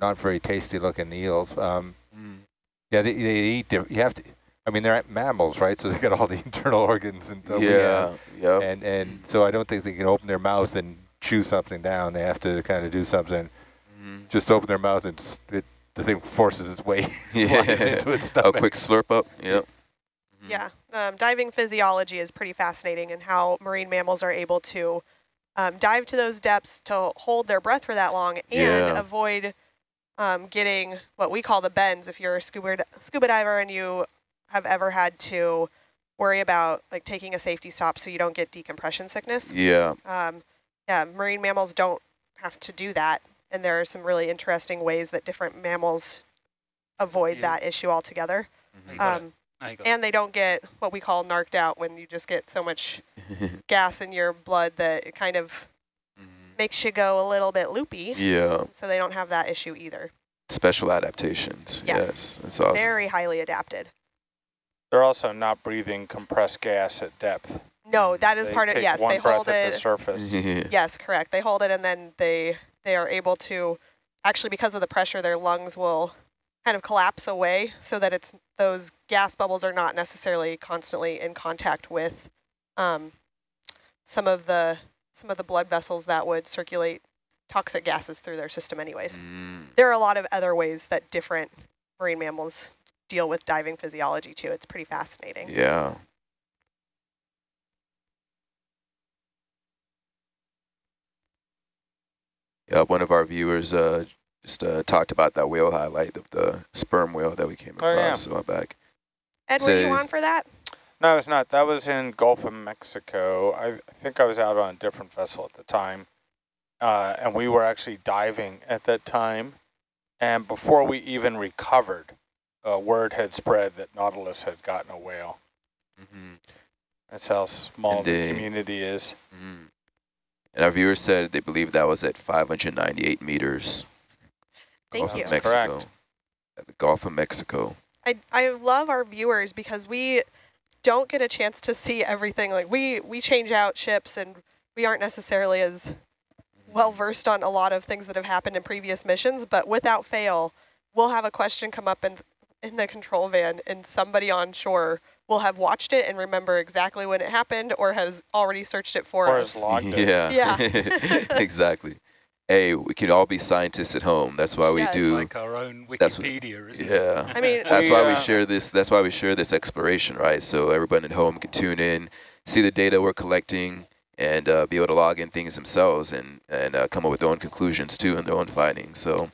not very tasty looking eels. Um, Mm. yeah, they, they eat. You have to. I mean, they're mammals, right? So they got all the internal organs and stuff we Yeah, and and so I don't think they can open their mouth and chew something down. They have to kind of do something. Mhm. Just open their mouth and it, the thing forces its way Yeah. into its stomach. A quick slurp up, yep. Mhm. Yeah, um, diving physiology is pretty fascinating and how marine mammals are able to um, dive to those depths to hold their breath for that long and Yeah. avoid um, getting what we call the bends. If you're a scuba, scuba diver and you have ever had to worry about like taking a safety stop so you don't get decompression sickness. Yeah, Um, yeah, marine mammals don't have to do that. And there are some really interesting ways that different mammals avoid Yeah. that issue altogether. You got. Um, Now you got it. and they don't get what we call narked out when you just get so much gas in your blood that it kind of makes you go a little bit loopy. yeah. So they don't have that issue either. Special adaptations. Yes. Yes, that's awesome. Very highly adapted. They're also not breathing compressed gas at depth. No, that is They part of take yes. one They breath hold at it. the surface. yeah. Yes, correct. They hold it and then they they are able to actually because of the pressure, their lungs will kind of collapse away so that it's those gas bubbles are not necessarily constantly in contact with um, some of the some of the blood vessels that would circulate toxic gases through their system anyways. Mm. There are a lot of other ways that different marine mammals deal with diving physiology too. It's pretty fascinating. Yeah. Yeah, one of our viewers uh, just uh, talked about that whale highlight of the sperm whale that we came across Oh, yeah. across a while back. Ed, were you Says- on for that? No, it's not. That was in Gulf of Mexico. I, I think I was out on a different vessel at the time. Uh, and we were actually diving at that time. And before we even recovered, uh, word had spread that Nautilus had gotten a whale. Mm-hmm. That's how small the Indeed. community is. Mm. And our viewers said they believe that was at 598 meters. Thank Gulf you. Of Mexico. correct. At the Gulf of Mexico. I, I love our viewers because we don't get a chance to see everything. Like we, we change out ships and we aren't necessarily as well versed on a lot of things that have happened in previous missions, but without fail, we'll have a question come up in, in the control van and somebody on shore will have watched it and remember exactly when it happened or has already searched it for Or us. has logged it. Yeah. Yeah. exactly. Hey, we can all be scientists at home. That's why we Yes. do. like our own that's what- Wikipedia, isn't it? Yeah. I mean, That's We, why we uh, share this. That's why we share this exploration, right? So everyone at home can tune in, see the data we're collecting, and uh, be able to log in things themselves and and uh, come up with their own conclusions too and their own findings. So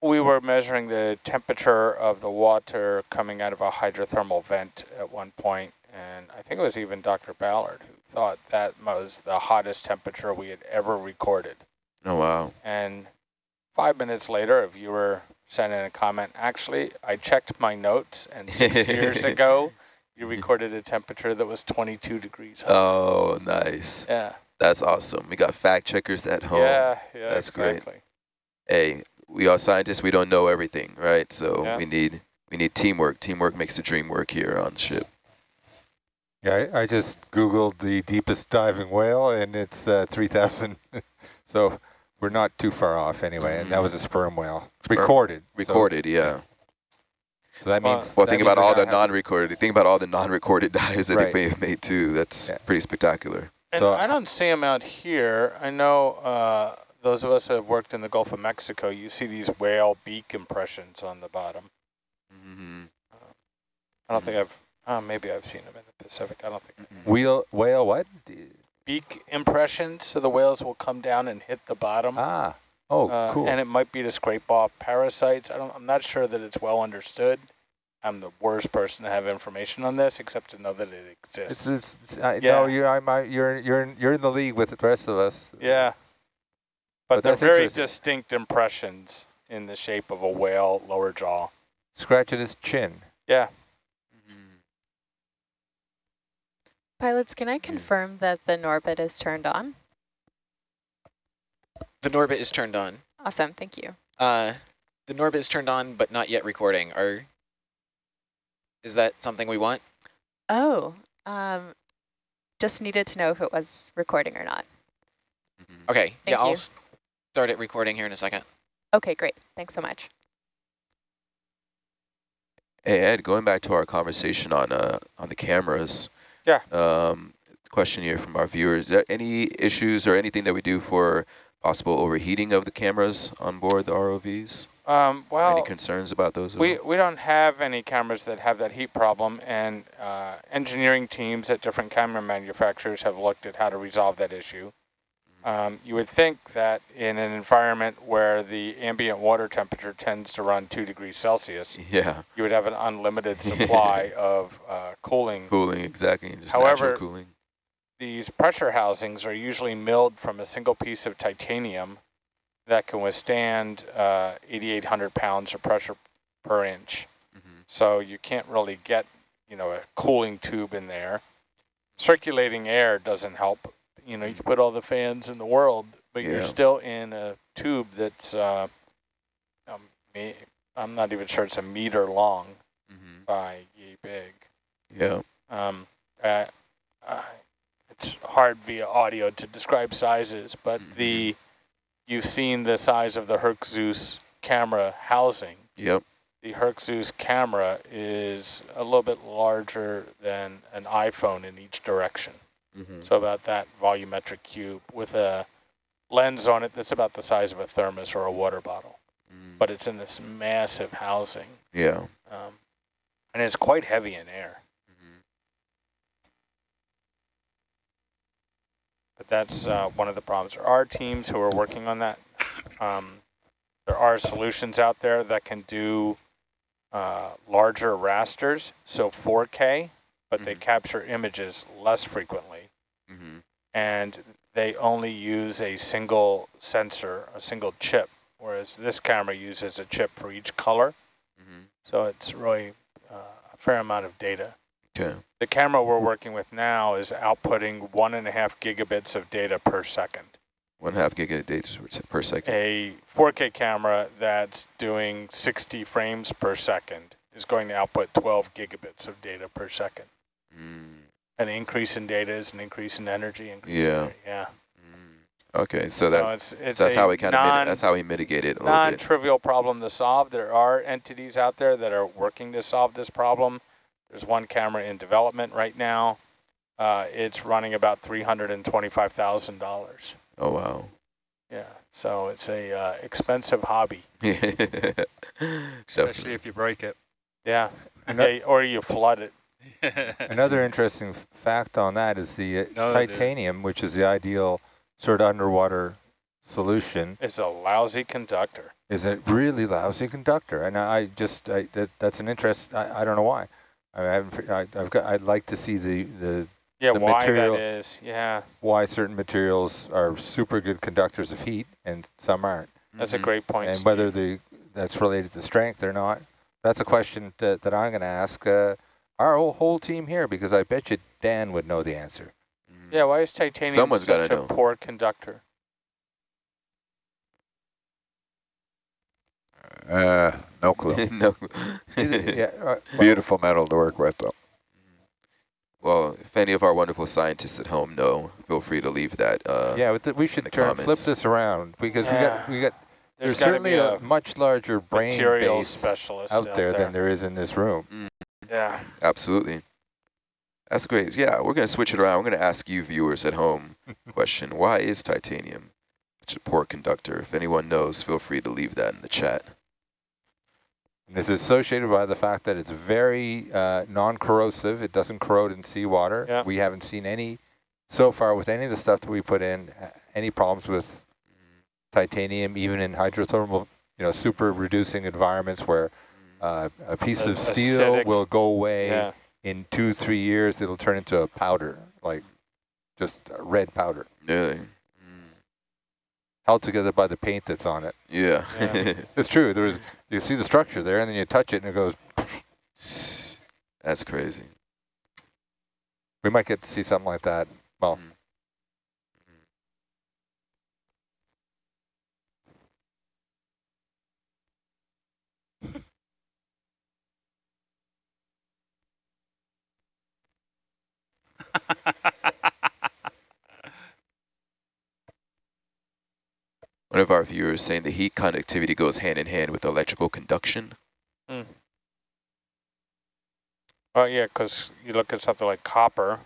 We were measuring the temperature of the water coming out of a hydrothermal vent at one point, and I think it was even Dr. Ballard who thought that was the hottest temperature we had ever recorded. Oh wow, And five minutes later, a viewer sent in a comment, actually, I checked my notes, and six years ago, you recorded a temperature that was 22 degrees hot. oh nice, yeah, that's awesome. We got fact checkers at home. yeah, yeah, That's great. exactly. Hey, we are scientists. We don't know everything, right? So Yeah. we need we need teamwork. Teamwork makes the dream work here on the ship. Yeah, I, I just Googled the deepest diving whale, and it's uh, 3,000. so we're not too far off anyway, and that was a sperm whale. Sperm- Recorded. so- Recorded, yeah. So, that means. Well, that think means about all the non-recorded. Think about all the non-recorded dives that Right. they may have made too. That's Yeah. pretty spectacular. And So- I don't see them out here. I know uh, those of us that have worked in the Gulf of Mexico, you see these whale beak impressions on the bottom. Mm-hmm. I don't think I've, uh, maybe I've seen them in the Pacific. I don't think. Wheel, whale what? Beak impressions, so the whales will come down and hit the bottom. Ah, oh, Uh, cool. And it might be to scrape off parasites. I don't, I'm not sure that it's well understood. I'm the worst person to have information on this, except to know that it exists. It's, it's, I, Yeah. No, you're, I'm, I, you're, you're, in- you're in the league with the rest of us. yeah. But, But they're very distinct impressions in the shape of a whale lower jaw. Scratching his chin. Yeah. Pilots, can I confirm that the Norbit is turned on? The Norbit is turned on. Awesome, thank you. Uh, the Norbit is turned on, but not yet recording. Are is that something we want? Oh, um, just needed to know if it was recording or not. Okay, Thank yeah, I'll start it recording here in a second. Okay, great. Thanks so much. Hey Ed, going back to our conversation on uh on the cameras. Yeah. Um, question here from our viewers: Is there any issues or anything that we do for possible overheating of the cameras on board the ROVs? Um, well, any concerns about those? We, we don't have any cameras that have that heat problem, and uh, engineering teams at different camera manufacturers have looked at how to resolve that issue. Um, you would think that in an environment where the ambient water temperature tends to run 2 degrees Celsius, yeah, you would have an unlimited supply of uh, cooling. cooling exactly, just However- natural cooling. These pressure housings are usually milled from a single piece of titanium that can withstand uh, 8,800 pounds of pressure per inch. Mhm. So you can't really get, you know, a cooling tube in there. Circulating air doesn't help. You know, you can put all the fans in the world, but you're still in a tube that's, uh, um, I'm not even sure it's a meter long Mhm. by yay big. Yeah. Um, uh, uh, it's hard via audio to describe sizes, but Mhm. the you've seen the size of the Herc Zeus camera housing. Yep. The Herc Zeus camera is a little bit larger than an iPhone in each direction. Mhm. So about that volumetric cube with a lens on it that's about the size of a thermos or a water bottle. Mm. But it's in this massive housing. yeah. Um, and it's quite heavy in air. Mhm. But that's uh, one of the problems. There are teams who are working on that. Um, there are solutions out there that can do uh, larger rasters, so 4K, but they Mhm. capture images less frequently. And they only use a single sensor, a single chip, whereas this camera uses a chip for each color. Mhm. So it's really uh, a fair amount of data. Okay. The camera we're working with now is outputting one and a half gigabits of data per second. One half per se- per second. A 4K camera that's doing 60 frames per second is going to output 12 gigabits of data per second. Mm. An increase in data is an increase in energy. Increase Yeah. rate, yeah. Mm. Okay, so, that it's, it's that's how we kind of that's how we mitigate it a non-trivial problem to solve. There are entities out there that are working to solve this problem. There's one camera in development right now. Uh, it's running about $325,000. Oh wow. Yeah, so it's a uh, expensive hobby. Especially Especially if you break it. Yeah, Ano- yeah, or you flood it. Another interesting fact on that is the uh, No, titanium, which is the ideal sort of underwater solution, It's a lousy conductor. is a really lousy conductor. And I just, I, that, that's an interest, I, I don't know why. I haven't. I, I've got. I'd like to see the, the Yeah, The why material- that is. Yeah, why certain materials are super good conductors of heat and some aren't. that's a Mhm. great point. and Steve. whether the that's related to strength or not. That's a question that, that I'm going to ask uh, our whole, whole team here because I bet you Dan would know the answer. Mm. Yeah, why is titanium Someone's such gotta a know. poor conductor? Uh, no clue. no. yeah, uh, well, Beautiful metal to work with, though. Well, if any of our wonderful scientists at home know, feel free to leave that. Uh, yeah, but th- we should the turn flip this around because we got we got There's, there's, certainly a, a much larger brain material base specialist out there, than there is in this room. Yeah. Absolutely. That's great. Yeah, we're going to switch it around. We're going to ask you viewers at home question. Why is titanium such a poor conductor? If anyone knows, feel free to leave that in the chat. And it's associated by the fact that it's very uh, non-corrosive. It doesn't corrode in seawater. Yeah. We haven't seen any, so far with any of the stuff that we put in, any problems with titanium, even in hydrothermal, you know, super reducing environments where uh, a piece A- of steel acidic, will go away Yeah. in two, three years. It'll turn into a powder, like just a red powder, Really? Mm. held together by the paint that's on it. Yeah. Yeah. It's true. There's you see the structure there, and then you touch it, and it goes. That's crazy. We might get to see something like that. Well, Mm. One of our viewers saying the heat conductivity goes hand in hand with electrical conduction. Oh yeah, because you look at something like copper.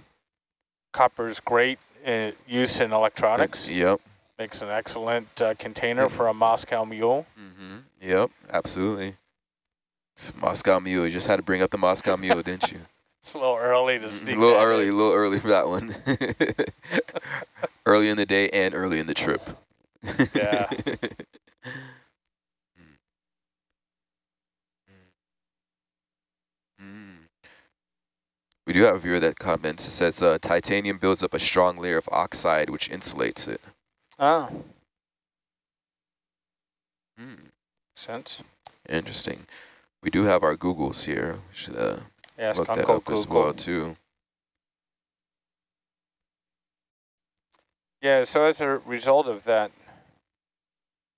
Copper is great in use in electronics. Yep. Makes an excellent uh, container for a Moscow Mule. Mm-hmm. Yep, absolutely. It's Moscow Mule. You just had to bring up the Moscow Mule, didn't you? It's a little early to sneak A little that early, a little early for that one. early in the day and early in the trip. Yeah. Mm. We do have a viewer that comments. It says uh, titanium builds up a strong layer of oxide which insulates it. Ah, Mm. sense. Interesting. We do have our Googles here. We should uh, Ask look that up as well too. Yeah, so as a result of that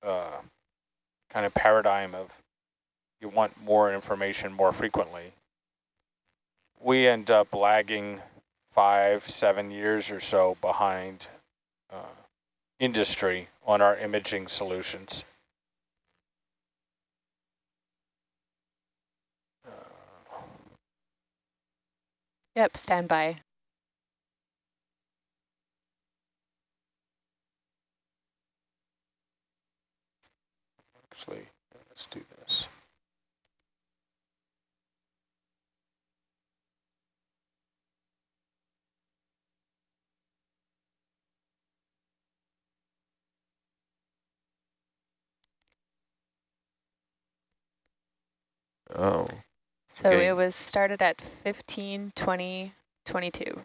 uh, kind of paradigm of you want more information more frequently, we end up lagging five, seven years or so behind uh, industry on our imaging solutions. Yep, stand by. Actually, let's do this. Oh, So Okay. it was started at 15, 20, 22.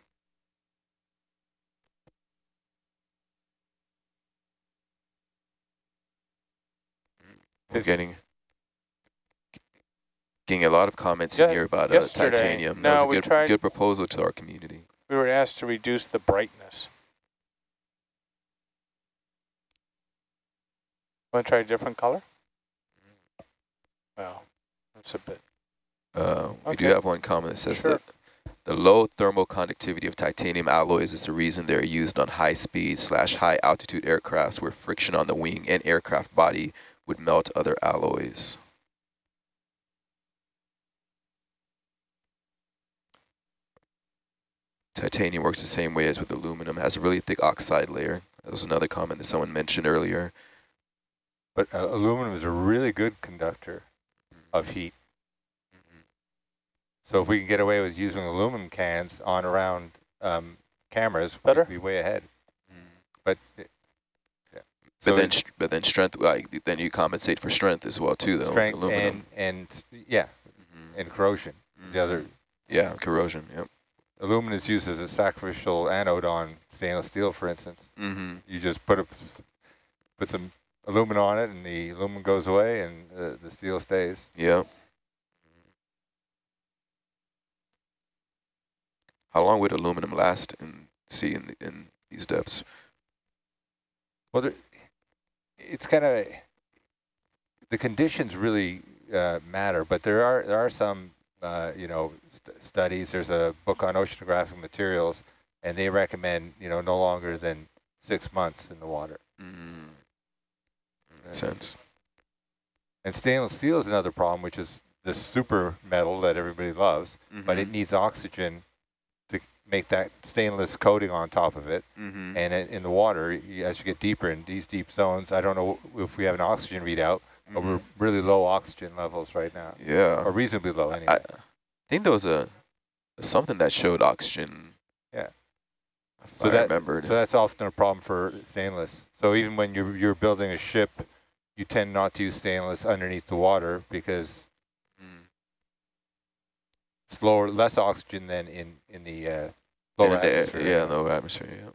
we're getting getting a lot of comments Yeah, in here about uh, titanium. No, that was a good, tried- good proposal to our community. We were asked to reduce the brightness. Want to try a different color? Well, that's a bit. Uh, we do have one comment that says Sure. that the low thermal conductivity of titanium alloys is the reason they're used on high speed slash high altitude aircrafts where friction on the wing and aircraft body would melt other alloys. Titanium works the same way as with aluminum, has a really thick oxide layer. That was another comment that someone mentioned earlier. But uh, aluminum is a really good conductor of heat. So if we can get away with using aluminum cans on around um, cameras, Better? we'd be way ahead. But uh, yeah. But So then, but then strength, like then you compensate for strength as well too, though. strength aluminum. and and yeah, Mhm. and corrosion. The other Yeah, corrosion. Yep. aluminum is used as a sacrificial anode on stainless steel, for instance. Mm-hmm. You just put a put some aluminum on it, and the aluminum goes away, and uh, the steel stays. Yep. How long would aluminum last in sea in, the, in these depths? Well, there, it's kind of the conditions really uh, matter, but there are there are some uh, you know st studies. There's a book on oceanographic materials, and they recommend you know no longer than six months in the water. Mm. And- Sense. And stainless steel is another problem, which is the super metal that everybody loves, but it Mhm. needs oxygen make that stainless coating on top of it. Mhm. And in, in the water, as you get deeper in these deep zones, I don't know if we have an oxygen readout, but we're Mhm. really low oxygen levels right now, Yeah. or reasonably low anyway. I think there was a something that showed oxygen. Yeah. So I that- remembered. so that's often a problem for stainless. So even when you're, you're building a ship, you tend not to use stainless underneath the water because Mm. it's lower, less oxygen than in, in the uh, And lower in the atmosphere. yeah, lower atmosphere. Yeah.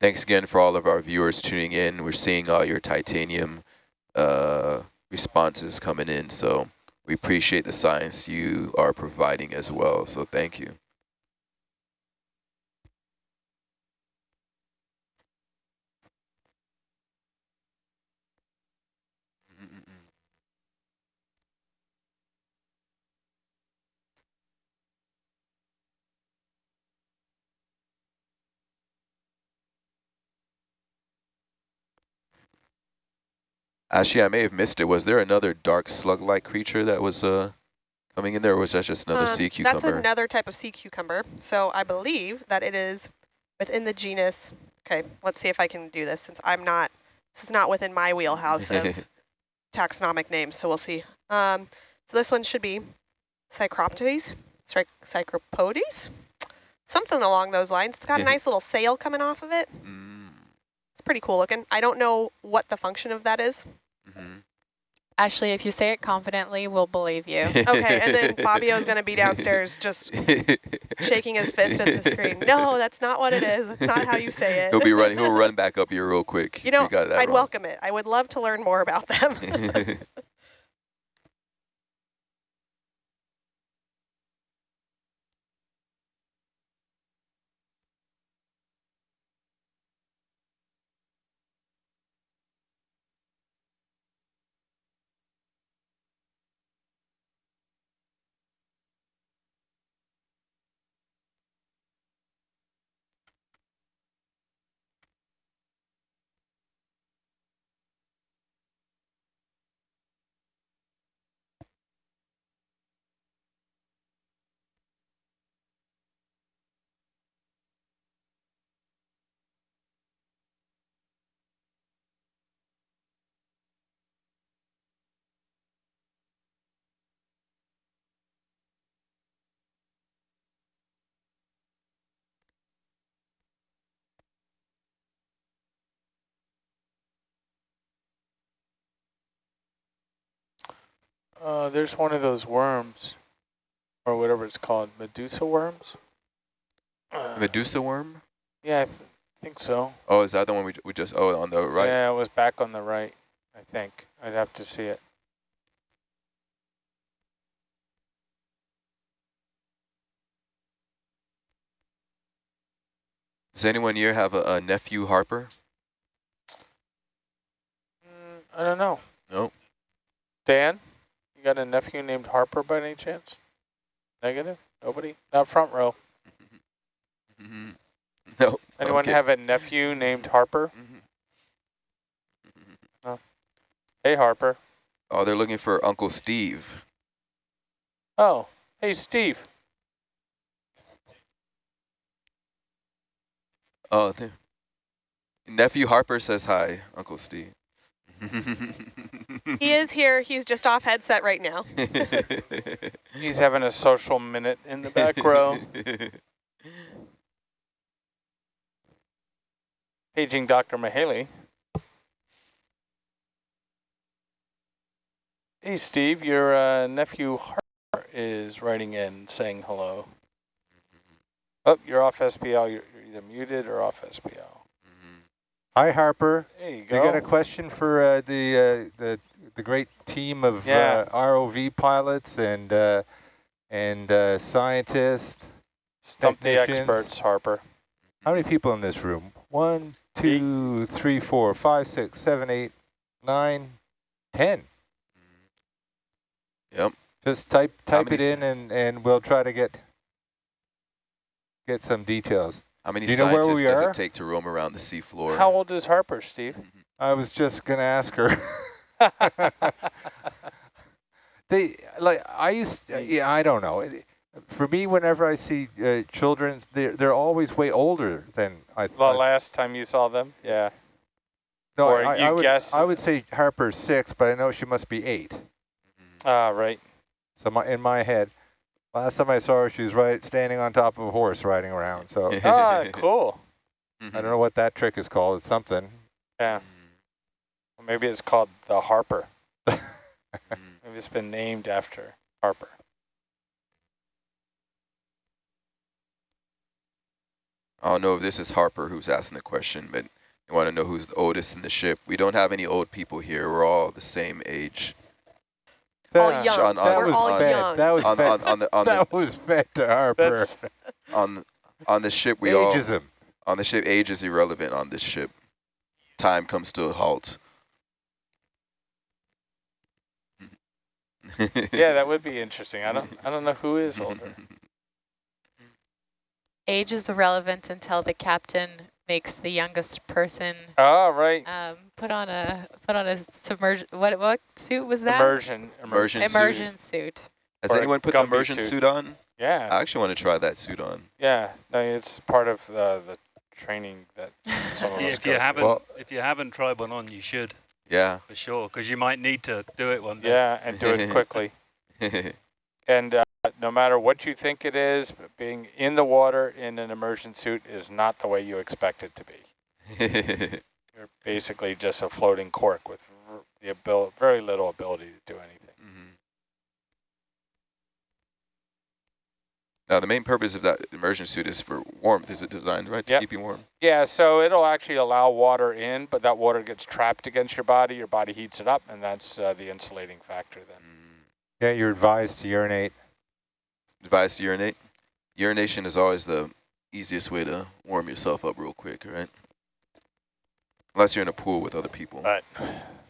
Thanks again for all of our viewers tuning in. We're seeing all your titanium uh, responses coming in. So we appreciate the science you are providing as well. So thank you. Actually, I may have missed it. Was there another dark slug-like creature that was uh, coming in there, or was that just another Um, sea cucumber? That's another type of sea cucumber. So I believe that it is within the genus. Okay, let's see if I can do this since I'm not, this is not within my wheelhouse of taxonomic names, so we'll see. Um, so this one should be Psychroptes, Psych Psychropodes, something along those lines. It's got a nice little sail coming off of it. mm It's pretty cool looking. I don't know what the function of that is. -hmm. Ashley, if you say it confidently, we'll believe you. Okay, and then Fabio's going to be downstairs just shaking his fist at the screen. No, that's not what it is. That's not how you say it. he'll be running. He'll run back up here real quick. You know, we got that I'd wrong. welcome it. I would love to learn more about them. Uh, there's one of those worms, or whatever it's called, Medusa worms. Uh, Medusa worm? yeah, I th think so. Oh, is that the one we, we just, oh, on the right? Yeah, it was back on the right, I think. I'd have to see it. Does anyone here have a, a nephew Harper? Mm, I don't know. Nope. Dan, you got a nephew named Harper by any chance? Negative? Nobody? Not front row. Mm-hmm. No. Anyone Okay. have a nephew named Harper? Mhm. Hey, Harper. Oh, they're looking for Uncle Steve. Oh, hey, Steve. Oh, there. Nephew Harper says hi, Uncle Steve. he is here. He's just off headset right now. He's having a social minute in the back row. Paging Dr. Mahaley. Hey, Steve, your uh, nephew Harper is writing in saying hello. Oh, you're off SPL. You're, you're either muted or off SPL. Hi, Harper. There you You go. got a question for uh, the uh, the the great team of Yeah. uh, ROV pilots and uh, and uh, scientists? Stump the experts, Harper. How many people in this room? One, two, three, four, five, six, seven, eight, nine, ten. Yep. Just type type it in, and and we'll try to get get some details. How many Do you know where scientists we does are? it take to roam around the seafloor? How old is Harper, Steve? I was just gonna ask her. they like I used. Yeah, I don't know. It- For me, whenever I see uh, children, they're they're always way older than I. The I last time you saw them? Yeah. no, or I, you I would guess- I would say Harper's six, but I know she must be eight. Ah, right. So my in my head, last time I saw her, she was right standing on top of a horse riding around. So ah, cool. I don't know what that trick is called. It's something. Yeah. Or maybe it's called the Harper. Mhm. Maybe it's been named after Harper. I don't know if this is Harper who's asking the question, but they want to know who's the oldest in the ship. We don't have any old people here. We're all the same age. all That- young. on- on- We're was all young. That was on, fed. on, on the on the that was fed to Harper. That's on on the ship we all Ageism. on the ship age is irrelevant on this ship. Time comes to a halt. Yeah, that would be interesting. I don't I don't know who is older. Age is irrelevant until the captain makes the youngest person Oh, right. um, put on a put on a submersion. What what suit was that? Immersion. Immersion suit. Immersion suit. Has Or anyone put the immersion suit. suit on? Yeah. I actually want to try that suit on. Yeah. No, it's part of the the training that some of Yeah, us if go you through. haven't, Well- if you haven't tried one on, you should Yeah. for sure, because you might need to do it one day. Yeah, and do it quickly. And uh, no matter what you think it is, being in the water in an immersion suit is not the way you expect it to be. You're basically just a floating cork with the abil very little ability to do anything. Now, the main purpose of that immersion suit is for warmth. Is it designed, right, to Yep. keep you warm? Yeah, so it'll actually allow water in, but that water gets trapped against your body. Your body heats it up, and that's uh, the insulating factor then. Yeah, you're advised to urinate. Advised to urinate. Urination is always the easiest way to warm yourself up real quick, right? Unless you're in a pool with other people. But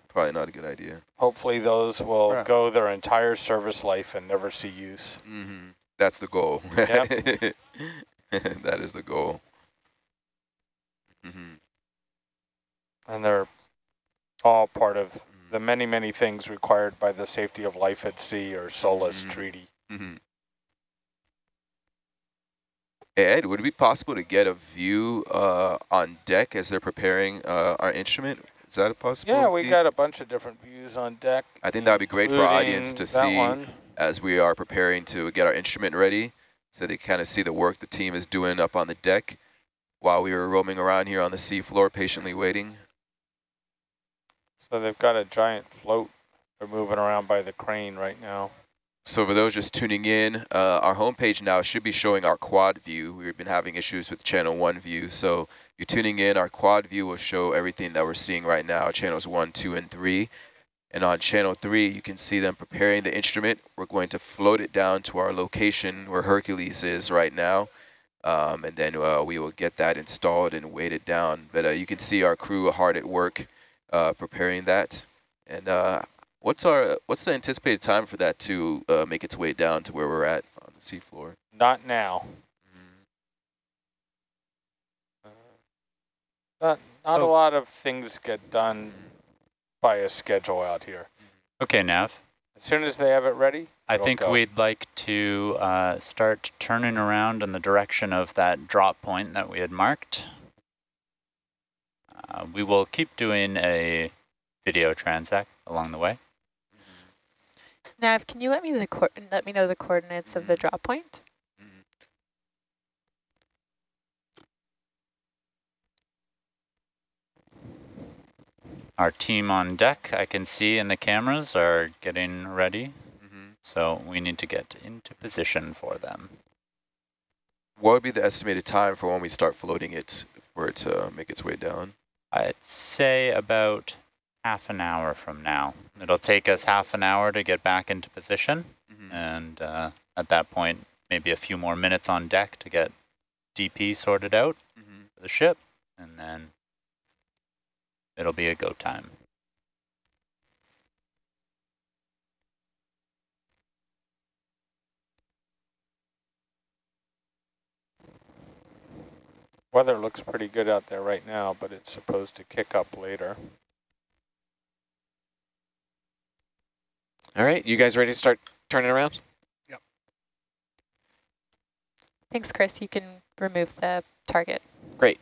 Probably not a good idea. hopefully those will Right. go their entire service life and never see use. hmm That's the goal. Yep. that is the goal. hmm And they're all part of the many, many things required by the Safety of Life at Sea or SOLAS Mhm. Treaty. hmm Ed, would it be possible to get a view uh, on deck as they're preparing uh, our instrument? Is that a possibility? Yeah, we got a bunch of different views on deck. I think that would be great for our audience to see one. As we are preparing to get our instrument ready so they kind of see the work the team is doing up on the deck while we were roaming around here on the seafloor patiently waiting. So they've got a giant float they're moving around by the crane right now. So for those just tuning in, uh, our homepage now should be showing our quad view. We've been having issues with channel one view. So you're tuning in, our quad view will show everything that we're seeing right now, channels one, two, and three. And on channel three, you can see them preparing the instrument. We're going to float it down to our location where Hercules is right now. Um, and then uh, we will get that installed and weighted down. But uh, you can see our crew hard at work uh, preparing that. And uh, what's our what's the anticipated time for that to uh, make its way down to where we're at on the seafloor? Not now. Not, not a Oh. lot of things get done by a schedule out here. Okay, Nav. As soon as they have it ready, I think go. we'd like to uh, start turning around in the direction of that drop point that we had marked. Uh, we will keep doing a video transect along the way. Nav, can you let me the coor- let me know the coordinates of the drop point? Our team on deck, I can see in the cameras, are getting ready. Mhm. So we need to get into position for them. What would be the estimated time for when we start floating it for it to make its way down? I'd say about half an hour from now. It'll take us half an hour to get back into position. Mhm. And uh, at that point, maybe a few more minutes on deck to get DP sorted out Mhm. for the ship. And then it'll be a go time. Weather looks pretty good out there right now, but it's supposed to kick up later. All right, you guys ready to start turning around? Yep. Thanks, Chris. You can remove the target. Great.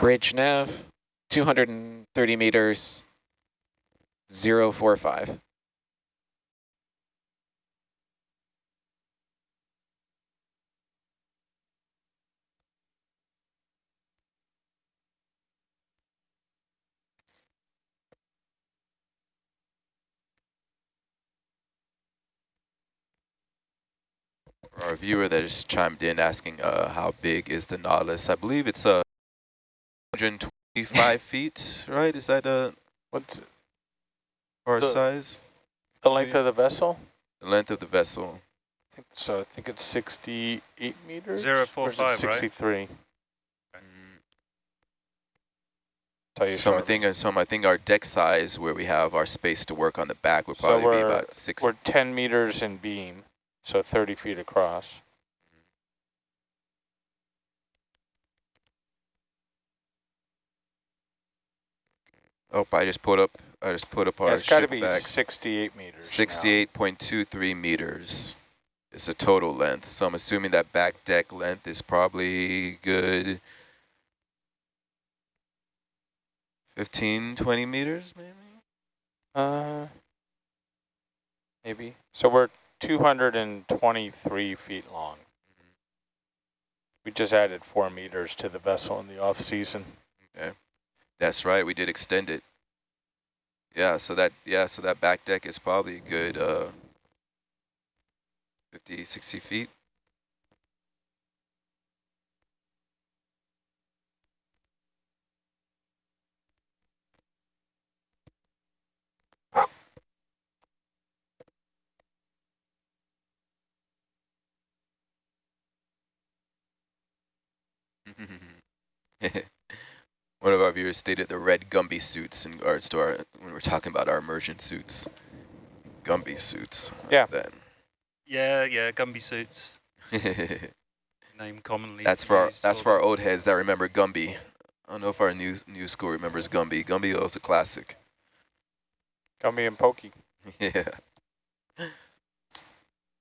Bridge nav, 230 meters, 045. Our viewer that just chimed in asking uh, how big is the Nautilus. I believe it's uh, 125 feet, right? Is that uh, What's our The- size? the length of the vessel? The length of the vessel. I think so. I think it's 68 meters. Zero or is it five, right? 63. Mm, Tell you So I shortly. think, uh, so I think our deck size where we have our space to work on the back would So probably be about six. We're 10 meters in beam, so 30 feet across. Oh, I just put up. I just put up our Yeah, it's got to be facts. 68 meters. 68.23 meters is the total length. So I'm assuming that back deck length is probably good 15, 20 meters maybe? Uh, maybe. So we're 223 feet long. We just added four meters to the vessel in the off season. That's right, we did extend it. Yeah, so that yeah, so that back deck is probably a good uh 50, 60 feet. One of our viewers stated the red Gumby suits in regards to our, when we're talking about our immersion suits. Gumby suits. Yeah. Then. Yeah, yeah, Gumby suits, name commonly. that's for our, used that's or- for our old heads that remember Gumby. I don't know if our new new school remembers Gumby. Gumby was a classic. Gumby and Pokey. yeah.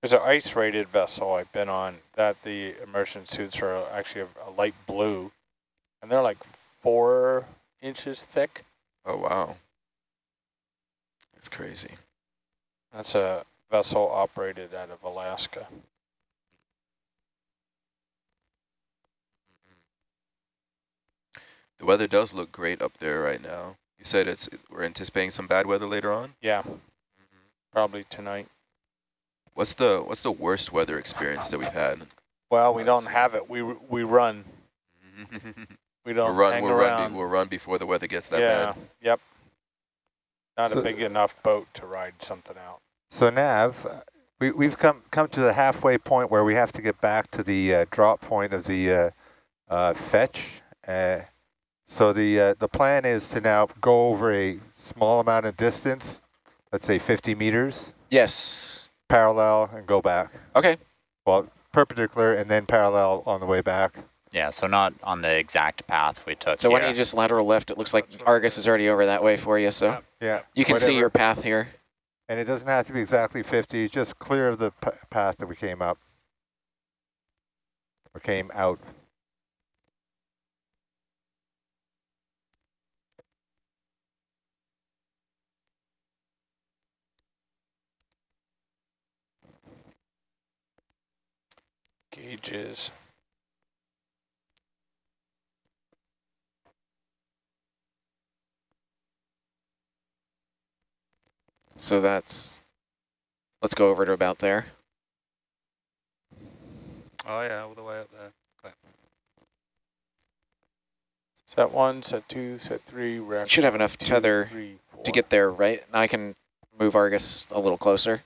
There's an ice rated vessel I've been on that the immersion suits are actually a, a light blue and they're like four inches thick. Oh wow. That's crazy. That's a vessel operated out of Alaska. The weather does look great up there right now. You said it's we're anticipating some bad weather later on. Yeah, mm-hmm. probably tonight. What's the what's the worst weather experience that we've had? Well, we don't have it. We we run. We we'll don't run. hang We'll around. run. We'll run before the weather gets that yeah. bad. Yep. Not So- a big enough boat to ride something out. So Nav, uh, we, we've come come to the halfway point where we have to get back to the uh, drop point of the uh, uh, fetch. Uh, so the uh, the plan is to now go over a small amount of distance, let's say 50 meters, Yes. parallel, and go back. Okay. Well, perpendicular and then parallel on the way back. Yeah, so not on the exact path we took So why don't you just lateral left? It looks like Argus is already over that way for you, so Yeah. you can see your path here. And it doesn't have to be exactly 50, just clear of the p path that we came up. Or came out. Gauges. So that's, let's go over to about there. Oh yeah, all the way up there. Set one, set two, set three. We're You should have enough two, tether three, to get there, right? Now I can move Argus a little closer.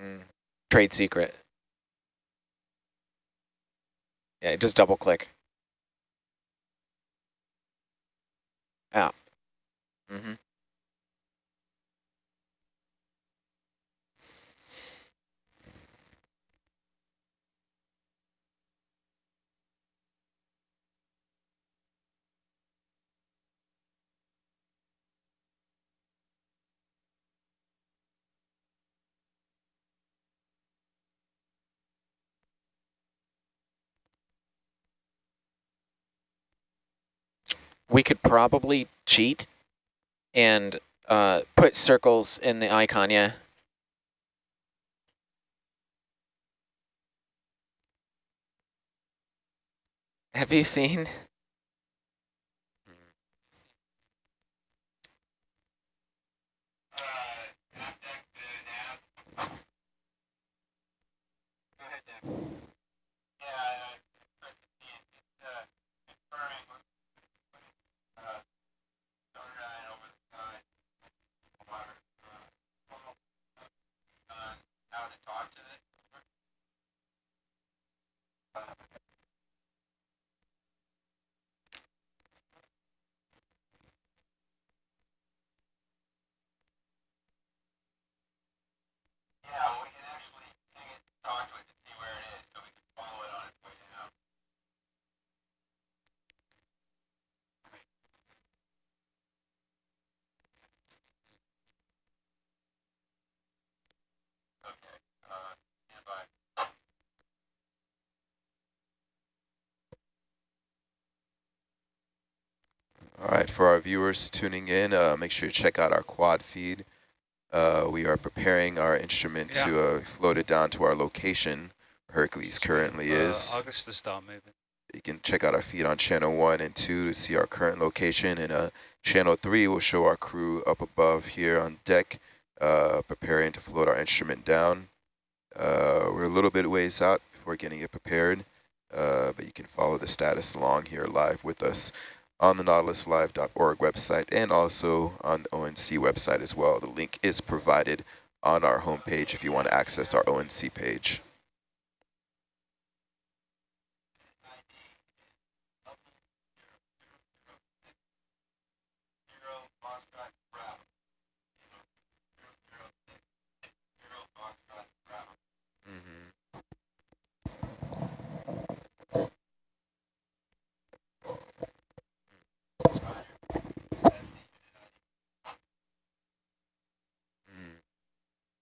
Mm. Trade secret. Yeah, just double click. Out. Mm-hmm. We could probably cheat and uh, put circles in the icon, yeah. Have you seen? All right, for our viewers tuning in, uh, make sure you check out our quad feed. Uh, we are preparing our instrument Yeah. to uh, float it down to our location. Hercules currently uh, is. August to start moving. You can check out our feed on channel one and two to see our current location. And uh, channel three will show our crew up above here on deck, uh, preparing to float our instrument down. Uh, we're a little bit ways out before getting it prepared, uh, but you can follow the status along here live with us on the nautiluslive.org website and also on the ONC website as well. The link is provided on our homepage if you want to access our ONC page.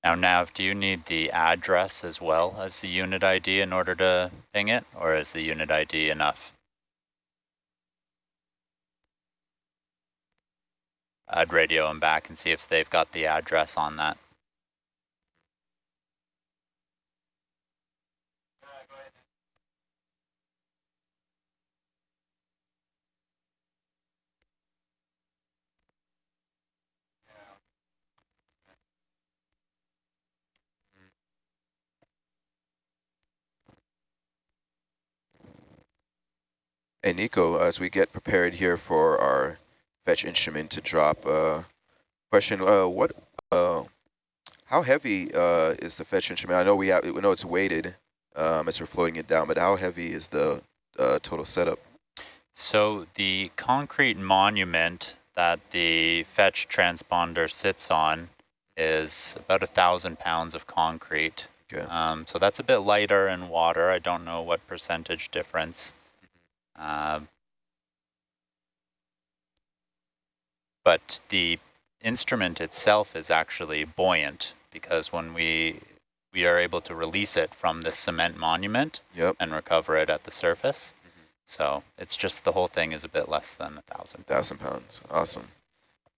Now, Nav, do you need the address as well as the unit ID in order to ping it, or is the unit ID enough? I'd radio them back and see if they've got the address on that. Hey, Nico, as we get prepared here for our fetch instrument to drop, uh, question, uh, what, uh, how heavy uh, is the fetch instrument? I know we have, we know it's weighted um, as we're floating it down, but how heavy is the uh, total setup? So the concrete monument that the fetch transponder sits on is about a thousand pounds of concrete. Okay. Um, so that's a bit lighter in water. I don't know what percentage difference. Um, but the instrument itself is actually buoyant because when we we are able to release it from the cement monument Yep, and recover it at the surface. So it's just the whole thing is a bit less than a thousand. thousand pounds, awesome.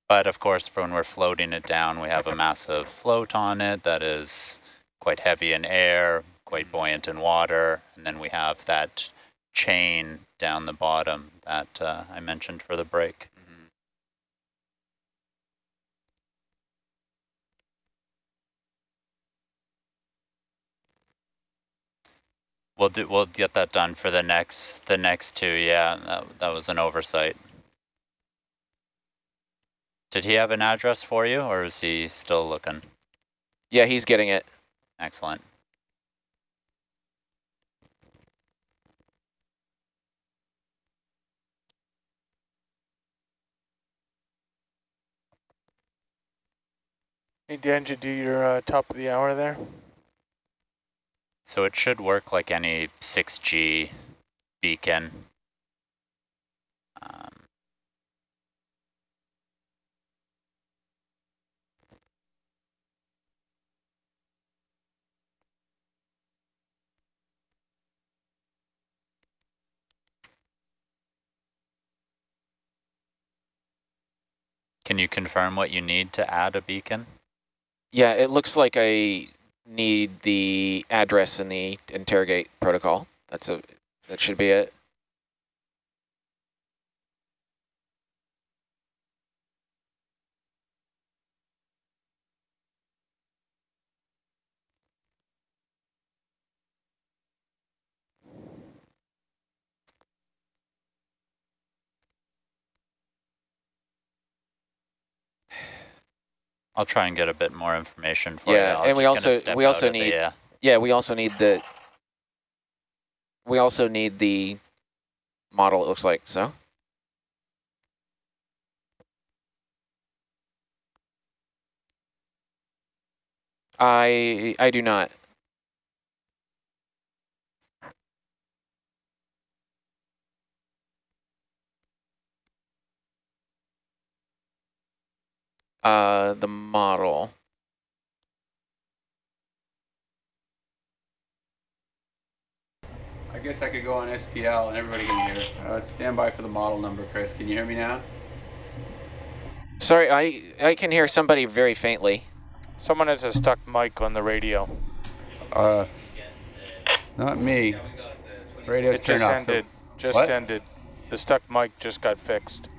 But of course, when we're floating it down, we have a massive float on it that is quite heavy in air, quite buoyant in water, and then we have that chain down the bottom that uh, I mentioned for the brake. Mhm. We'll do. We'll get that done for the next the next two. Yeah, that, that was an oversight. Did he have an address for you, or is he still looking? Yeah, he's getting it. Excellent. Hey, Dan, you do your uh, top of the hour there? So it should work like any 6G beacon. Um, Can you confirm what you need to add a beacon? Yeah, it looks like I need the address in the interrogate protocol. That's a that should be it. I'll try and get a bit more information for Yeah, you. I'm and we also- we also of the, need- uh, Yeah, we also need the we also need the model it looks like, so. I I do not. Uh, the model. I guess I could go on SPL and everybody can hear. Uh, stand by for the model number, Chris. Can you hear me now? Sorry, I I can hear somebody very faintly. Someone has a stuck mic on the radio. Uh, not me. Radio's it turned just off. so- ended. just What? ended. The stuck mic just got fixed.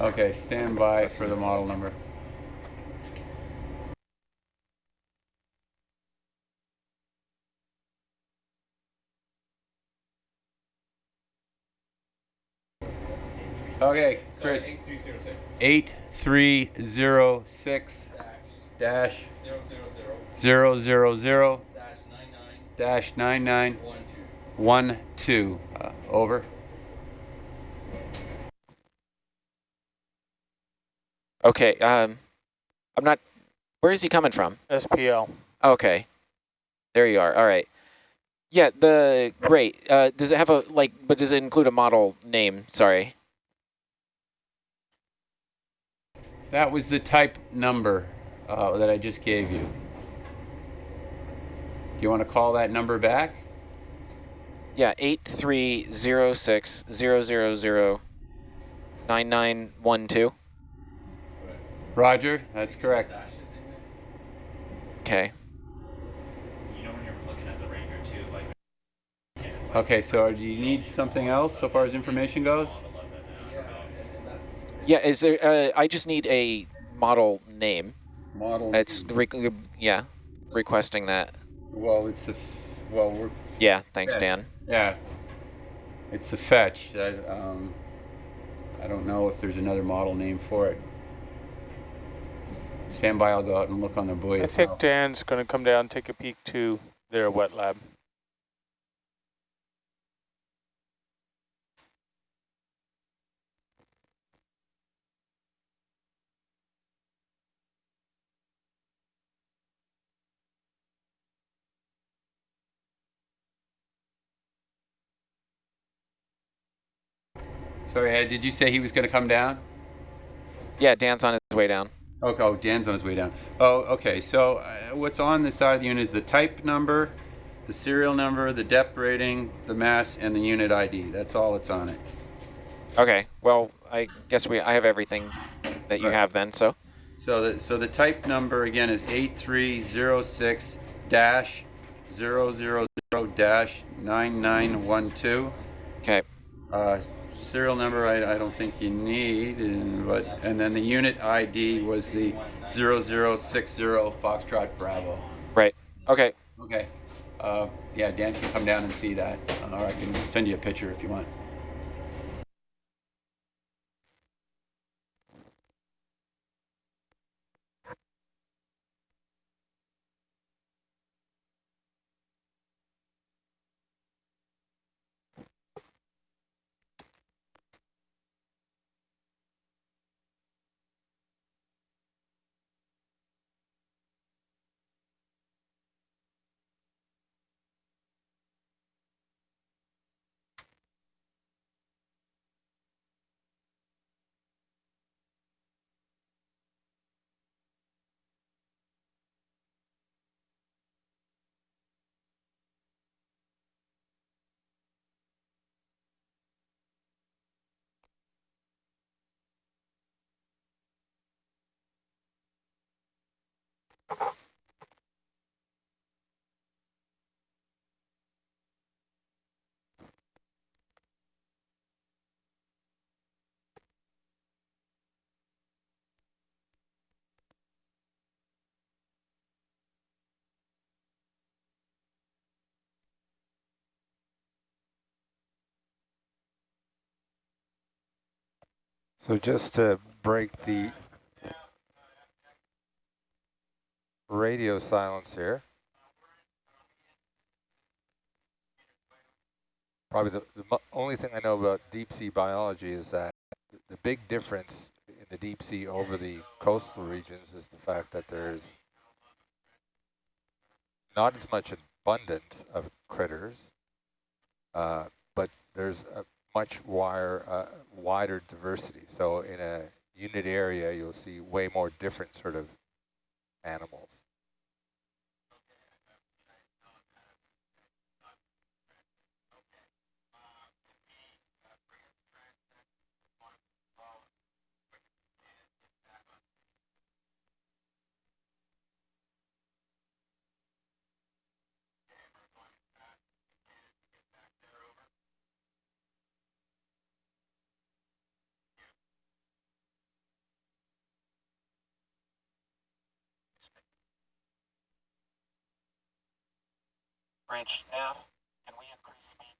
Okay, stand by for the model number. Okay, Chris. 8306 dash zero zero zero dash nine nine one two. Uh, over. Okay, um, I'm not. Where is he coming from? SPL. Okay, there you are. All right. Yeah, the great. Uh, does it have a like? But does it include a model name? Sorry. That was the type number uh, that I just gave you. Do you want to call that number back? Yeah, eight three zero six zero zero zero nine nine one two. Roger, that's correct. Okay. Okay, so do you need something else so far as information goes? Yeah, is there? Uh, I just need a model name. Model. It's re yeah, requesting that. Well, it's the. Well, we're. Yeah, thanks. Dan. Yeah. It's the fetch. I, um, I don't know if there's another model name for it. Stand by. I'll go out and look on the buoy. I think Dan's going to come down and take a peek to their wet lab. Sorry, Ed, did you say he was going to come down? Yeah, Dan's on his way down. Okay, oh, Dan's on his way down. Oh, okay. So uh, what's on the side of the unit is the type number, the serial number, the depth rating, the mass, and the unit ID. That's all that's on it. Okay. Well, I guess we I have everything that you Right. have then. So. So the so the type number again is eight three zero six dash zero zero zero dash nine nine one two. Okay. Uh, serial number I, I don't think you need, and, but and then the unit ID was the zero zero six zero Foxtrot Bravo. Right. Okay. Okay. Uh, yeah, Dan can come down and see that, uh, or I can send you a picture if you want. So just to break the radio silence here. Probably the, the only thing I know about deep sea biology is that the big difference in the deep sea over the coastal regions is the fact that there's not as much abundance of critters, uh, but there's a much wire, uh, wider diversity. So in a unit area, you'll see way more different sort of animals. Branch F, can we increase speed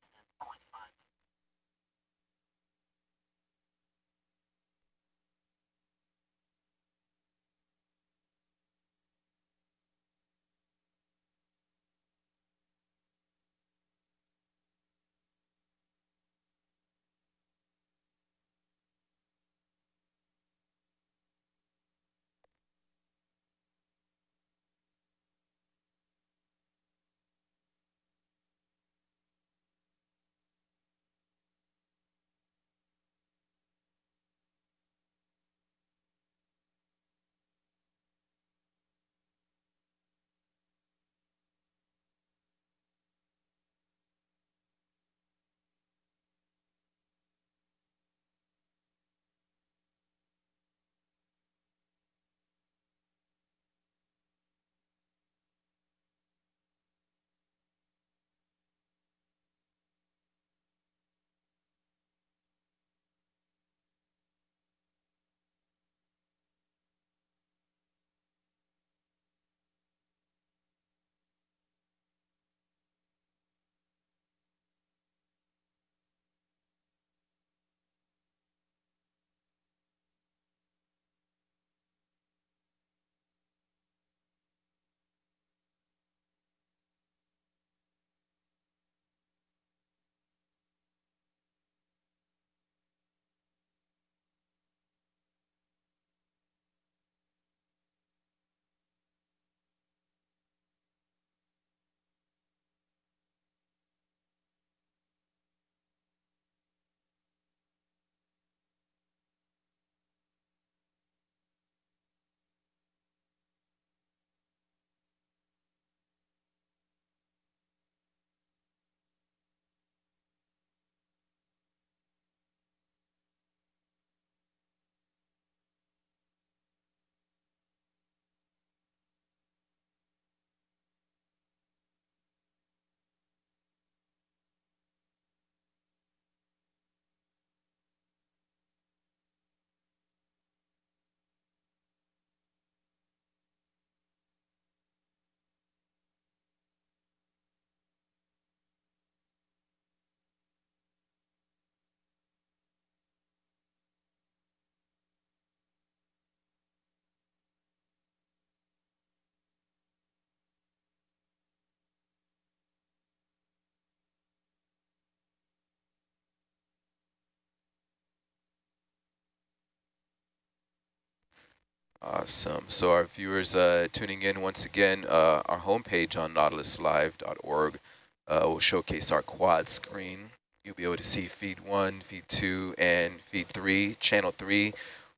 Awesome. So our viewers uh, tuning in once again, uh, our homepage on nautiluslive.org uh, will showcase our quad screen. You'll be able to see feed one, feed two, and feed three. Channel three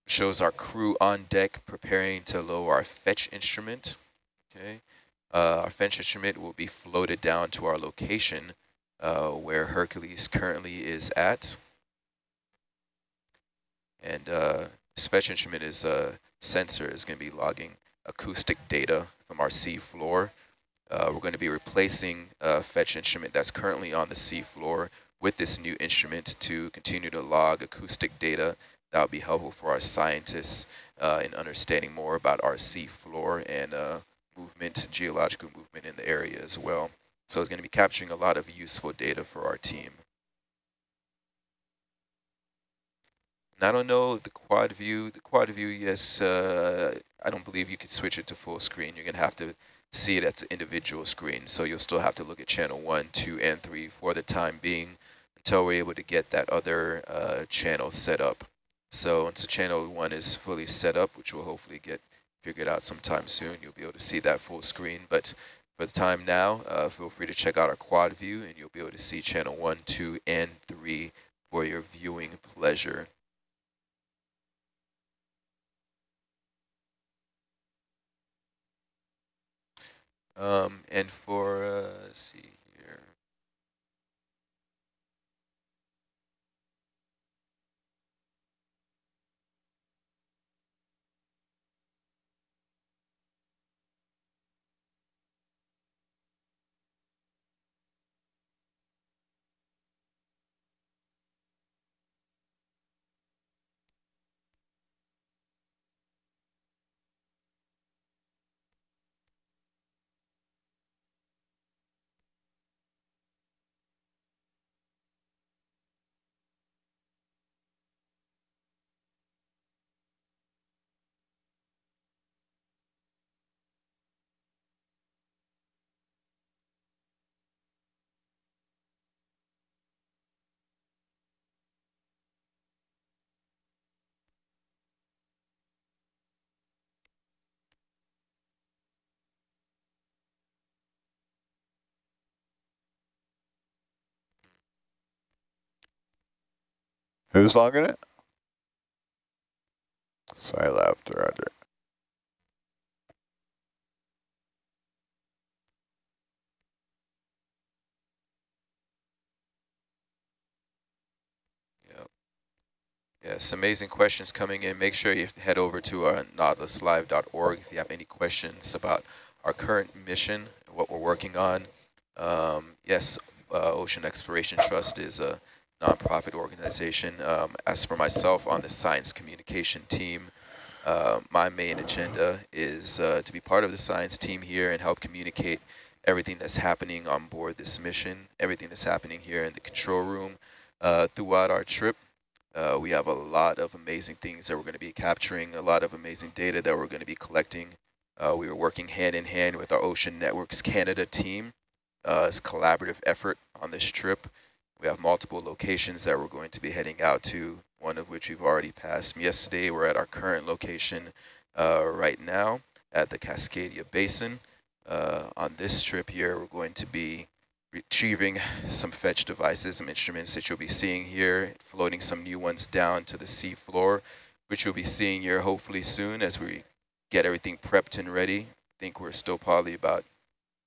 shows our crew on deck preparing to lower our fetch instrument. Okay. Uh, our fetch instrument will be floated down to our location uh, where Hercules currently is at. And uh, this fetch instrument is sensor is going to be logging acoustic data from our sea floor. Uh, we're going to be replacing a fetch instrument that's currently on the sea floor with this new instrument to continue to log acoustic data that will be helpful for our scientists uh, in understanding more about our sea floor and uh, movement, geological movement in the area as well. So it's going to be capturing a lot of useful data for our team. I don't know the quad view. The quad view, yes, uh, I don't believe you could switch it to full screen. You're going to have to see it an individual screen. So you'll still have to look at channel one, two, and three for the time being until we're able to get that other uh, channel set up. So once the channel one is fully set up, which we'll hopefully get figured out sometime soon, you'll be able to see that full screen. But for the time now, uh, feel free to check out our quad view and you'll be able to see channel one, two, and three for your viewing pleasure. Um, and for, uh, see here. Who's logging it? Scilab, roger. Yep. Yes, amazing questions coming in. Make sure you head over to our nautiluslive.org if you have any questions about our current mission, what we're working on. Um, yes, uh, Ocean Exploration Trust is a nonprofit organization. Um, as for myself on the science communication team, uh, my main agenda is uh, to be part of the science team here and help communicate everything that's happening on board this mission, everything that's happening here in the control room. Uh, throughout our trip, uh, we have a lot of amazing things that we're going to be capturing, a lot of amazing data that we're going to be collecting. Uh, we are working hand in hand with our Ocean Networks Canada team. Uh, it's a collaborative effort on this trip. We have multiple locations that we're going to be heading out to, one of which we've already passed yesterday. We're at our current location uh, right now at the Cascadia Basin. Uh, on this trip here, we're going to be retrieving some fetch devices, some instruments that you'll be seeing here, floating some new ones down to the sea floor, which you'll be seeing here hopefully soon as we get everything prepped and ready. I think we're still probably about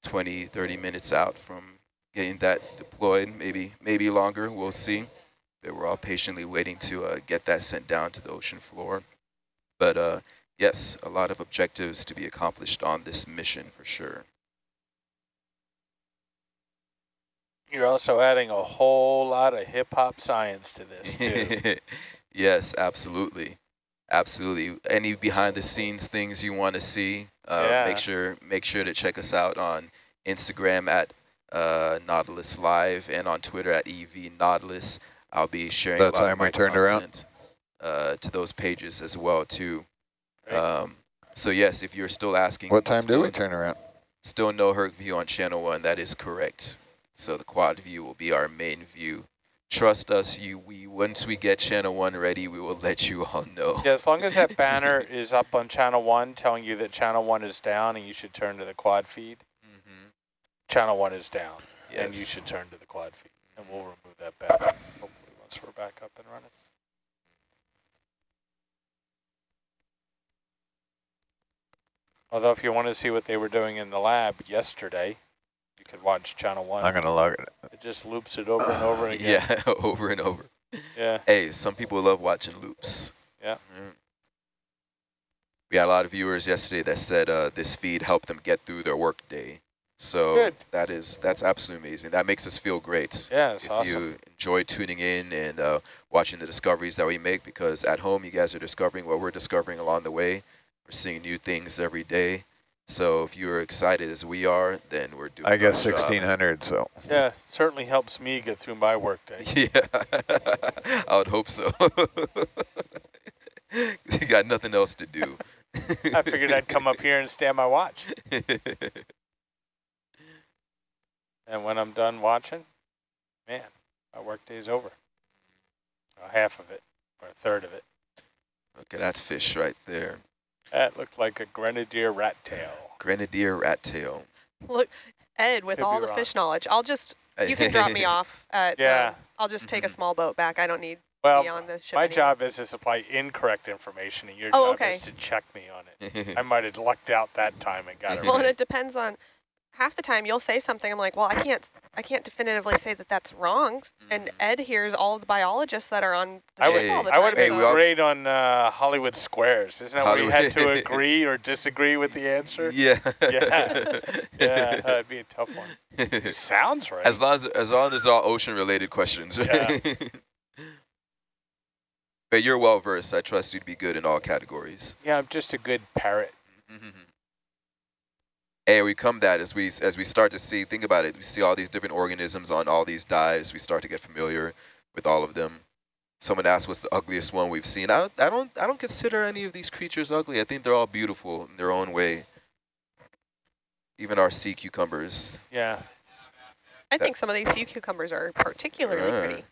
20, 30 minutes out from getting that deployed, maybe maybe longer, we'll see. But we're all patiently waiting to uh, get that sent down to the ocean floor. But uh, yes, a lot of objectives to be accomplished on this mission for sure. You're also adding a whole lot of hip-hop science to this, too. yes, absolutely. Absolutely. Any behind the scenes things you want to see, uh, Yeah. make sure make sure to check us out on Instagram at uh, Nautilus Live and on Twitter at EV Nautilus. I'll be sharing That a lot time of we my turned around? uh, to those pages as well too. Um, so yes, if you're still asking, What time do we turn around? Still no Herc view on channel one. That is correct. So the quad view will be our main view. Trust us, you. We once we get channel one ready, we will let you all know. yeah, as long as that banner is up on channel one telling you that channel one is down and you should turn to the quad feed. Channel one is down and you should turn to the quad feed. And we'll remove that banner, hopefully, once we're back up and running. Although if you want to see what they were doing in the lab yesterday, you could watch channel one. I'm gonna log it. It just loops it over and over again. Yeah, over and over. Yeah. Hey, some people love watching loops. Yeah. Mm. We had a lot of viewers yesterday that said uh, this feed helped them get through their work day. So Good. that is that's absolutely amazing. That makes us feel great. Yeah, it's if awesome. you enjoy tuning in and uh, watching the discoveries that we make, because at home you guys are discovering what we're discovering along the way. We're seeing new things every day. So if you're excited as we are, then we're doing. I guess 1600, so. Yeah, certainly helps me get through my workday. Yeah, I would hope so. you got nothing else to do. I figured I'd come up here and stand my watch. And when I'm done watching, man, my workday's over. Or half of it, or a third of it. okay, that's fish right there. That looked like a grenadier rat tail. Grenadier rat tail. Look, Ed, with Could all the wrong. fish knowledge, I'll just, you can drop me off at, Yeah. um, I'll just take a small boat back. I don't need Well, be on the ship my anymore. job is to supply incorrect information, and your Oh, job okay. is to check me on it. I might have lucked out that time and got it Well, and it depends on, half the time you'll say something, I'm like, well, I can't, I can't definitively say that that's wrong. And Ed hears all the biologists that are on the I ship would, all the time. I would have Hey, been we great on uh, Hollywood Squares. Isn't that where you had to agree or disagree with the answer? yeah. Yeah. Yeah, that'd be a tough one. It sounds right. As long as as long as it's all ocean related questions. Yeah. but you're well versed. I trust you to be good in all categories. yeah, I'm just a good parrot. And we come that as we as we start to see, think about it. We see all these different organisms on all these dives. We start to get familiar with all of them. Someone asked, "What's the ugliest one we've seen?" I don't, I don't, I don't consider any of these creatures ugly. I think they're all beautiful in their own way. Even our sea cucumbers. Yeah. I think some of these sea cucumbers are particularly Yeah. pretty.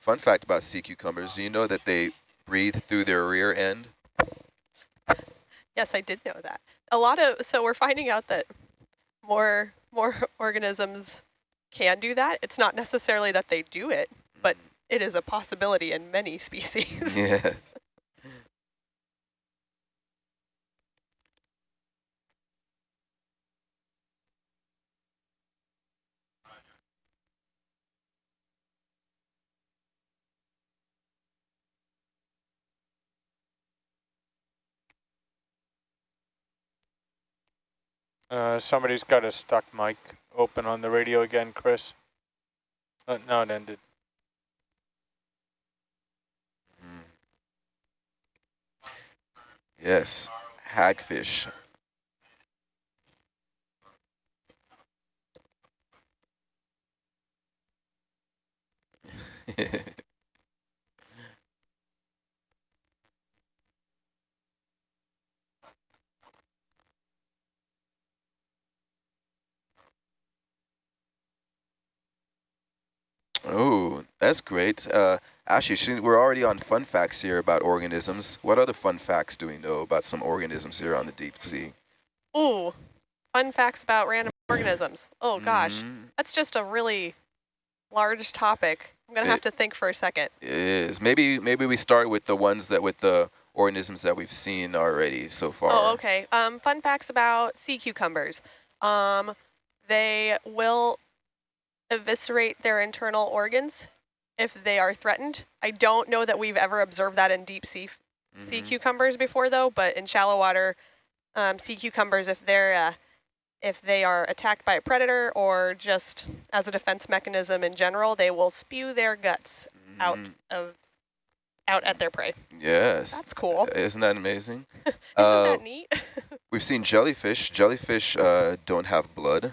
Fun fact about sea cucumbers: Do you know that they breathe through their rear end? Yes, I did know that. A lot of so we're finding out that more more organisms can do that. It's not necessarily that they do it, but mm-hmm. it is a possibility in many species. Yeah. Uh, somebody's got a stuck mic open on the radio again, Chris. Uh, no, it ended. Mm. Yes, hagfish. oh, that's great. Uh, Ashley, we're already on fun facts here about organisms. What other fun facts do we know about some organisms here on the deep sea? Ooh, fun facts about random organisms. Oh gosh, Mhm. that's just a really large topic. I'm gonna have to think for a second. It is. Maybe maybe we start with the ones that with the organisms that we've seen already so far. Oh, okay. Um, fun facts about sea cucumbers. Um, they will eviscerate their internal organs if they are threatened. I don't know that we've ever observed that in deep sea sea Mhm. cucumbers before, though. But in shallow water, um, sea cucumbers, if they're uh, if they are attacked by a predator or just as a defense mechanism in general, they will spew their guts out Mhm. of out at their prey. Yes. That's cool. Isn't that amazing? Isn't uh, that neat? We've seen jellyfish. Jellyfish uh, don't have blood.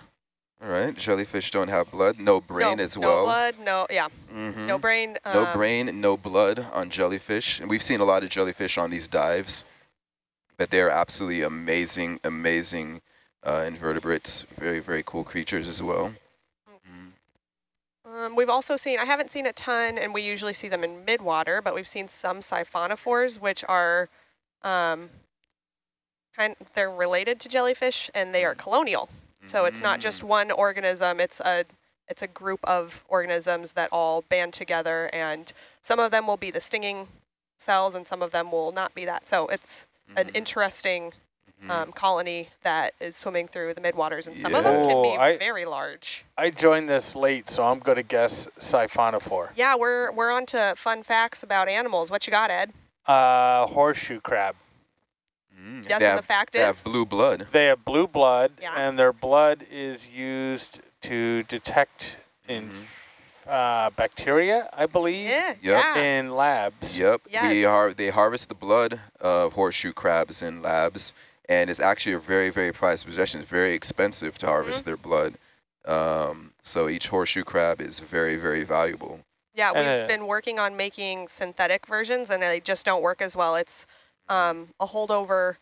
All right. Jellyfish don't have blood. No brain no, as well. no blood. No, yeah, Mhm. no brain. No um, brain, no blood on jellyfish. And we've seen a lot of jellyfish on these dives, but they're absolutely amazing, amazing uh, invertebrates. Very, very cool creatures as well. Mm. Um, we've also seen, I haven't seen a ton, and we usually see them in midwater, but we've seen some siphonophores, which are um, kind, they're related to jellyfish, and they are colonial. So it's not just Mm. one organism; it's a it's a group of organisms that all band together, and some of them will be the stinging cells, and some of them will not be that. So it's an Mhm. interesting Mhm. um, colony that is swimming through the midwaters, and some of them can be I- very large. I joined this late, so I'm going to guess siphonophore. Yeah, we're we're on to fun facts about animals. What you got, Ed? Uh, horseshoe crab. Mm. Yes, they, and have, the fact is they have blue blood. They have blue blood, Yeah. and their blood is used to detect in Mhm. uh, bacteria, I believe, yeah, Yep. yeah. in labs. Yep. We Yes. har they harvest the blood of horseshoe crabs in labs, and it's actually a very, very prized possession. It's very expensive to harvest Mm-hmm. their blood. Um, so each horseshoe crab is very, very valuable. Yeah, we've uh, been working on making synthetic versions, and they just don't work as well. It's um, a holdover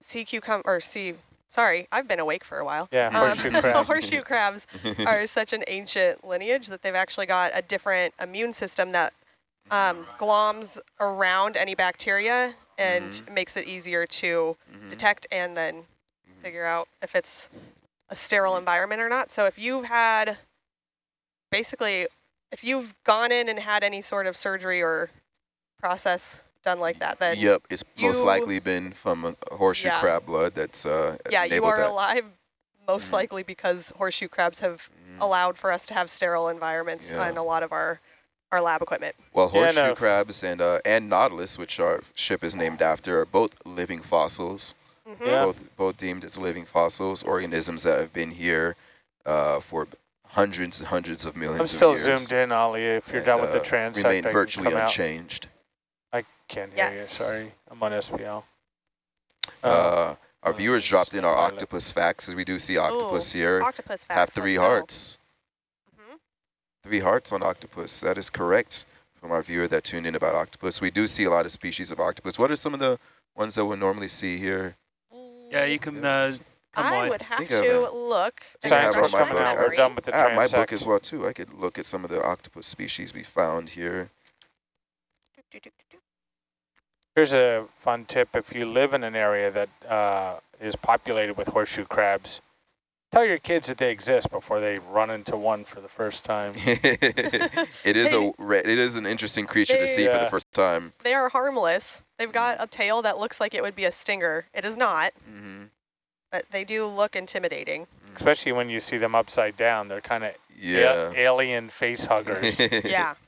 sea cucumber, or sea, sorry, I've been awake for a while. Yeah, Um, horseshoe crab. horseshoe crabs are such an ancient lineage that they've actually got a different immune system that um, gloms around any bacteria and makes it easier to Mhm. detect and then figure out if it's a sterile environment or not. So if you've had, basically, if you've gone in and had any sort of surgery or process done like that, then Yep, it's most likely been from a horseshoe Yeah. crab blood that's uh, yeah, you are that. alive most Mhm. likely because horseshoe crabs have Mhm. allowed for us to have sterile environments Yeah. on a lot of our, our lab equipment. Well, Yeah, horseshoe no. crabs and uh, and nautilus, which our ship is named after, are both living fossils. Mhm. Yeah. Both both deemed as living fossils, organisms that have been here uh, for hundreds and hundreds of millions I'm still zoomed in, Ollie. If you're and, done with the uh, transect, remain I can virtually come out. unchanged. I can't hear you. Yes. Sorry, I'm on SPL. Uh, our uh, viewers dropped in our pilot. octopus facts, as we do see octopus Ooh, here. Octopus facts. Have three let's go. hearts. Mhm. Three hearts on octopus. That is correct from our viewer that tuned in about octopus. We do see a lot of species of octopus. What are some of the ones that we normally see here? Yeah, you can uh, come I wide. would have think I have to look. and think I have Science on was refresh my my coming out. We're done with the I have my book as well too. I could look at some of the octopus species we found here. Here's a fun tip. If you live in an area that uh, is populated with horseshoe crabs, tell your kids that they exist before they run into one for the first time. it is a it is an interesting creature to they- see for the first time. They are harmless. They've got a tail that looks like it would be a stinger. It is not, hmm but they do look intimidating. Especially when you see them upside down. They're kind of Yeah. alien face huggers. yeah.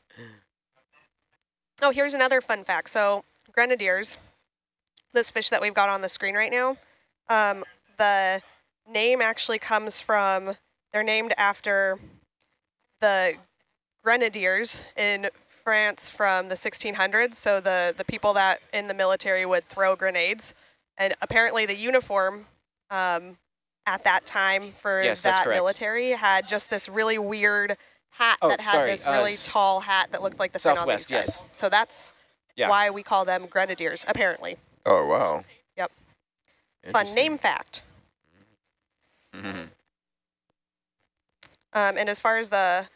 Oh, here's another fun fact. So grenadiers, this fish that we've got on the screen right now, um, the name actually comes from, they're named after the grenadiers in France from the 1600s. So the, the people that in the military would throw grenades. And apparently the uniform um, at that time for Yes, that military had just this really weird hat Oh, that had sorry, this uh, really s- tall hat that looked like the fin on these Southwest, yes. So that's Yeah. why we call them grenadiers, apparently. oh wow. Yep. Fun name fact. Mhm. Um, and as far as the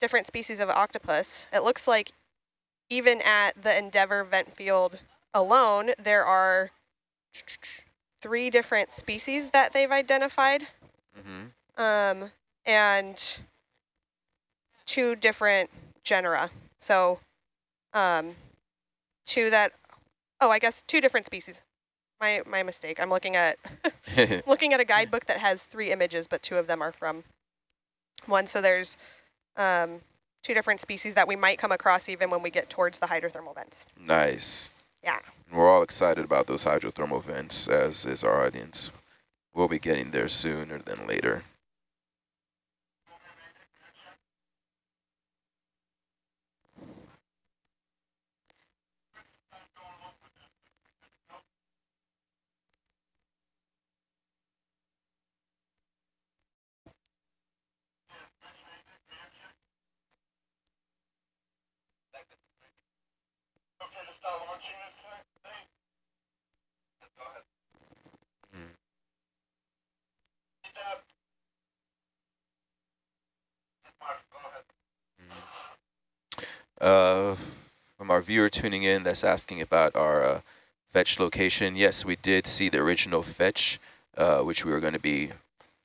different species of octopus, it looks like even at the Endeavour vent field alone, there are three different species that they've identified. Mhm. um, and two different genera. So um, two that, oh, I guess two different species. My my mistake. I'm looking at looking at a guidebook that has three images, but two of them are from one. So there's um, two different species that we might come across even when we get towards the hydrothermal vents. nice. Yeah. We're all excited about those hydrothermal vents, as is our audience. We'll be getting there sooner than later. Uh, from our viewer tuning in that's asking about our uh, fetch location, yes, we did see the original fetch, uh, which we were going to be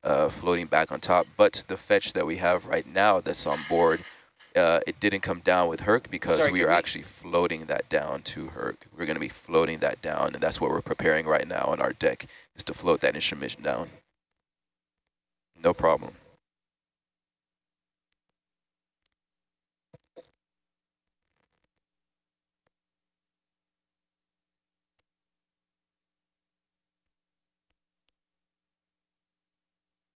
uh, floating back on top. But the fetch that we have right now that's on board, uh, it didn't come down with Herc because Sorry, we are we- actually floating that down to Herc. We're going to be floating that down, and that's what we're preparing right now on our deck, is to float that instrument down. No problem.